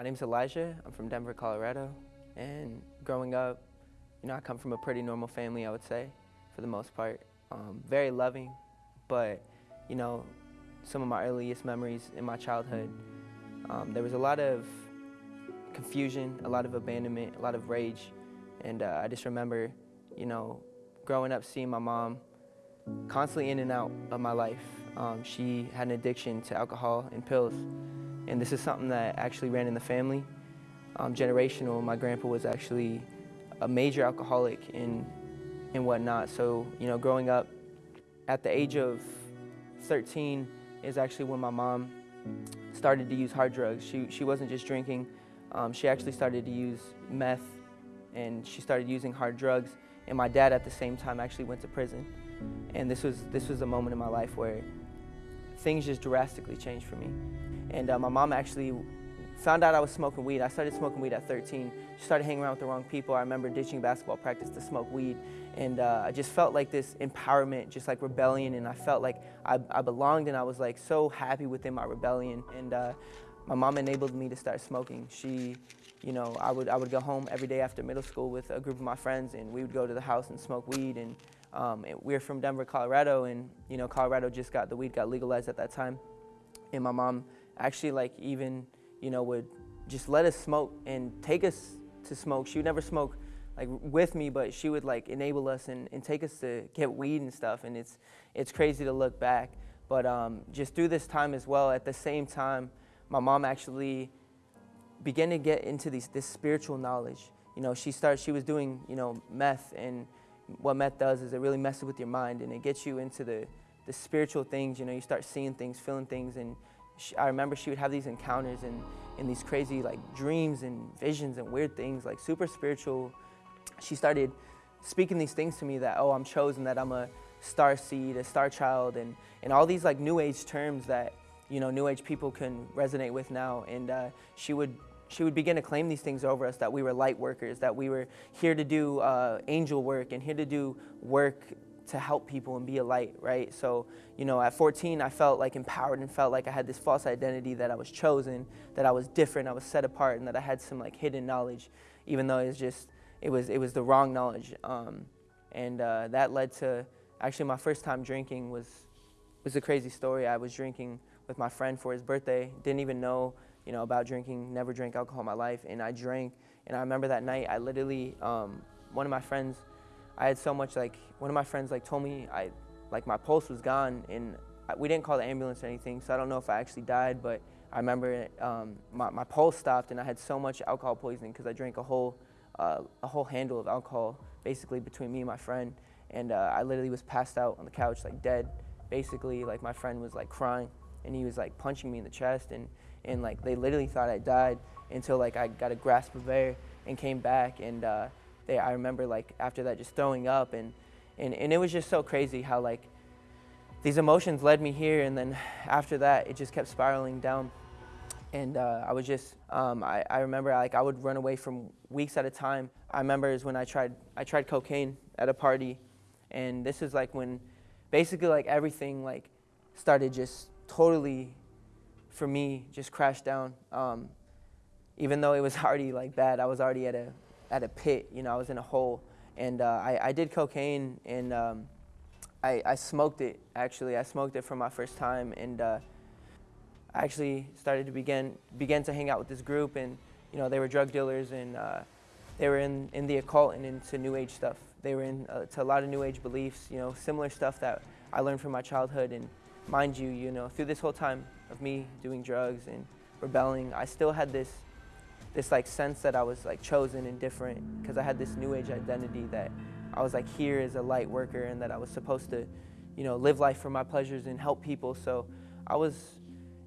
My name's Elijah. I'm from Denver, Colorado. And growing up, you know, I come from a pretty normal family, I would say, for the most part. Um, very loving, but, you know, some of my earliest memories in my childhood, um, there was a lot of confusion, a lot of abandonment, a lot of rage. And uh, I just remember, you know, growing up seeing my mom constantly in and out of my life. Um, she had an addiction to alcohol and pills. And this is something that actually ran in the family. Um, generational, my grandpa was actually a major alcoholic and, and whatnot. So, you know, growing up at the age of 13 is actually when my mom started to use hard drugs. She, she wasn't just drinking, um, she actually started to use meth and she started using hard drugs. And my dad at the same time actually went to prison. And this was, this was a moment in my life where things just drastically changed for me. And uh, my mom actually found out I was smoking weed. I started smoking weed at 13. She started hanging around with the wrong people. I remember ditching basketball practice to smoke weed. And uh, I just felt like this empowerment, just like rebellion. And I felt like I, I belonged and I was like so happy within my rebellion. And uh, my mom enabled me to start smoking. She, you know, I would, I would go home every day after middle school with a group of my friends and we would go to the house and smoke weed. And um, we're from Denver, Colorado, and you know, Colorado just got, the weed got legalized at that time. And my mom actually like even, you know, would just let us smoke and take us to smoke. She would never smoke like with me, but she would like enable us and, and take us to get weed and stuff. And it's, it's crazy to look back. But um, just through this time as well, at the same time, my mom actually began to get into these, this spiritual knowledge. You know, she started, she was doing, you know, meth and what meth does is it really messes with your mind and it gets you into the, the spiritual things. You know, you start seeing things, feeling things. And she, I remember she would have these encounters and, and these crazy like dreams and visions and weird things, like super spiritual. She started speaking these things to me that, oh, I'm chosen, that I'm a star seed, a star child, and, and all these like new age terms that, you know, new age people can resonate with now. And uh, she would she would begin to claim these things over us that we were light workers, that we were here to do uh, angel work and here to do work to help people and be a light, right? So, you know, at 14, I felt like empowered and felt like I had this false identity that I was chosen, that I was different, I was set apart, and that I had some like hidden knowledge, even though it was just, it was, it was the wrong knowledge. Um, and uh, that led to, actually my first time drinking was, was a crazy story. I was drinking with my friend for his birthday, didn't even know you know, about drinking, never drank alcohol in my life, and I drank. And I remember that night, I literally, um, one of my friends, I had so much like, one of my friends like told me I, like my pulse was gone, and I, we didn't call the ambulance or anything, so I don't know if I actually died, but I remember um, my, my pulse stopped, and I had so much alcohol poisoning because I drank a whole, uh, a whole handle of alcohol, basically between me and my friend, and uh, I literally was passed out on the couch like dead, basically like my friend was like crying, and he was like punching me in the chest, and and like they literally thought I died until like I got a grasp of air and came back and uh, they, I remember like after that just throwing up and, and, and it was just so crazy how like these emotions led me here and then after that it just kept spiraling down and uh, I was just, um, I, I remember like I would run away from weeks at a time. I remember is when I tried, I tried cocaine at a party and this is like when basically like everything like started just totally for me just crashed down. Um, even though it was already like bad, I was already at a at a pit. You know, I was in a hole, and uh, I, I did cocaine and um, I, I smoked it. Actually, I smoked it for my first time, and uh, I actually started to begin began to hang out with this group, and you know, they were drug dealers and uh, they were in in the occult and into New Age stuff. They were into a lot of New Age beliefs. You know, similar stuff that I learned from my childhood, and mind you, you know, through this whole time, of me doing drugs and rebelling, I still had this this like sense that I was like chosen and different because I had this new age identity that I was like here as a light worker and that I was supposed to, you know, live life for my pleasures and help people. So I was,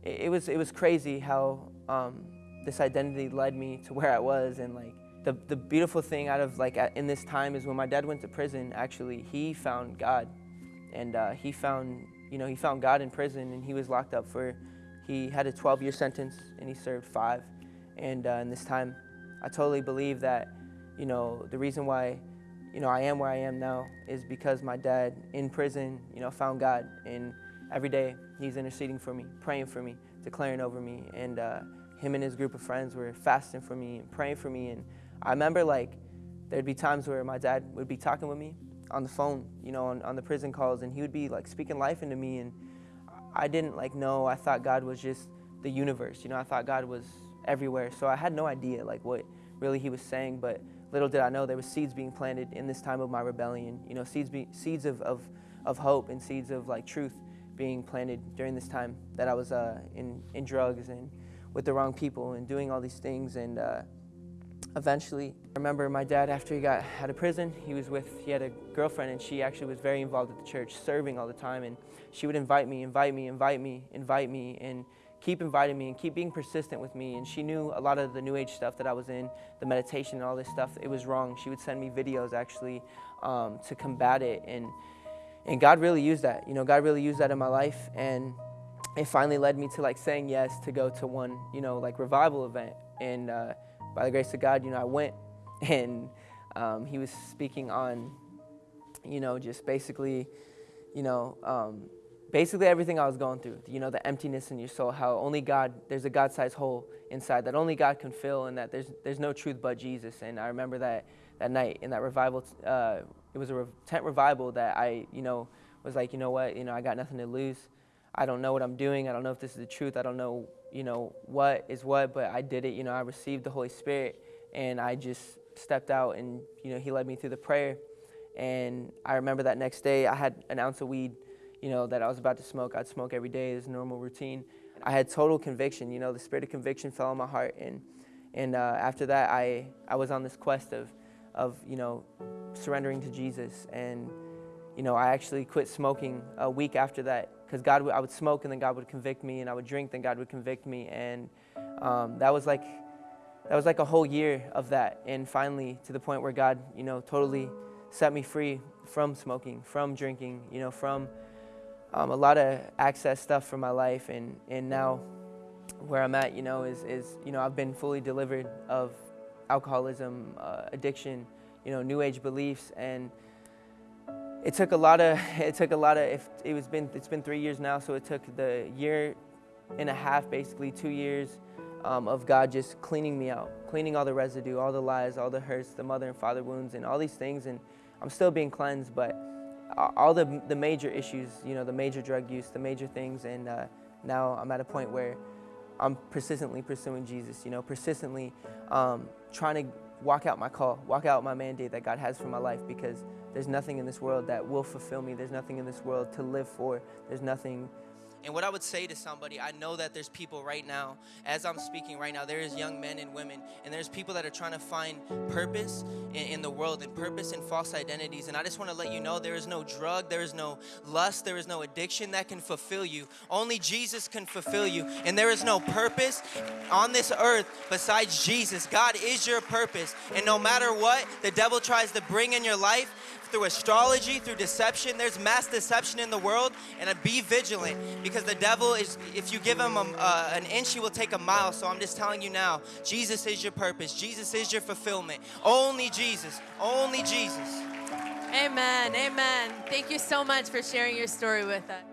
it, it was it was crazy how um, this identity led me to where I was and like the the beautiful thing out of like in this time is when my dad went to prison. Actually, he found God, and uh, he found you know he found God in prison and he was locked up for he had a 12-year sentence and he served five. And uh, in this time, I totally believe that, you know, the reason why, you know, I am where I am now is because my dad in prison, you know, found God. And every day he's interceding for me, praying for me, declaring over me. And uh, him and his group of friends were fasting for me and praying for me. And I remember like there'd be times where my dad would be talking with me on the phone, you know, on, on the prison calls, and he would be like speaking life into me. And I didn't like know. I thought God was just the universe, you know. I thought God was everywhere, so I had no idea like what really he was saying. But little did I know there was seeds being planted in this time of my rebellion. You know, seeds be, seeds of, of of hope and seeds of like truth being planted during this time that I was uh, in in drugs and with the wrong people and doing all these things and. Uh, eventually, I remember my dad, after he got out of prison, he was with, he had a girlfriend and she actually was very involved at the church, serving all the time. And she would invite me, invite me, invite me, invite me, and keep inviting me and keep being persistent with me. And she knew a lot of the New Age stuff that I was in, the meditation and all this stuff, it was wrong. She would send me videos actually um, to combat it. And, and God really used that. You know, God really used that in my life. And it finally led me to like saying yes to go to one, you know, like revival event. And, uh, by the grace of God, you know, I went and um, he was speaking on, you know, just basically, you know, um, basically everything I was going through, you know, the emptiness in your soul, how only God, there's a God-sized hole inside that only God can fill and that there's, there's no truth but Jesus. And I remember that, that night in that revival, uh, it was a re- tent revival that I, you know, was like, you know what, you know, I got nothing to lose. I don't know what I'm doing. I don't know if this is the truth. I don't know you know, what is what, but I did it. You know, I received the Holy Spirit and I just stepped out and, you know, He led me through the prayer. And I remember that next day I had an ounce of weed, you know, that I was about to smoke. I'd smoke every day as normal routine. I had total conviction, you know, the spirit of conviction fell on my heart. And, and uh, after that, I, I was on this quest of, of, you know, surrendering to Jesus. And, you know, I actually quit smoking a week after that because God, I would smoke and then God would convict me, and I would drink, then God would convict me, and um, that was like that was like a whole year of that, and finally to the point where God, you know, totally set me free from smoking, from drinking, you know, from um, a lot of access stuff from my life, and and now where I'm at, you know, is is you know I've been fully delivered of alcoholism, uh, addiction, you know, new age beliefs, and it took a lot of it took a lot of if it was been it's been three years now so it took the year and a half basically two years um, of god just cleaning me out cleaning all the residue all the lies all the hurts the mother and father wounds and all these things and i'm still being cleansed but all the, the major issues you know the major drug use the major things and uh, now i'm at a point where i'm persistently pursuing jesus you know persistently um, trying to walk out my call walk out my mandate that god has for my life because there's nothing in this world that will fulfill me. There's nothing in this world to live for. There's nothing and what I would say to somebody, I know that there's people right now, as I'm speaking right now, there is young men and women, and there's people that are trying to find purpose in, in, the world and purpose in false identities. And I just want to let you know there is no drug, there is no lust, there is no addiction that can fulfill you. Only Jesus can fulfill you. And there is no purpose on this earth besides Jesus. God is your purpose. And no matter what the devil tries to bring in your life, through astrology, through deception. There's mass deception in the world, and be vigilant because the devil is, if you give him a, uh, an inch, he will take a mile. So I'm just telling you now, Jesus is your purpose, Jesus is your fulfillment. Only Jesus, only Jesus. Amen, amen. Thank you so much for sharing your story with us.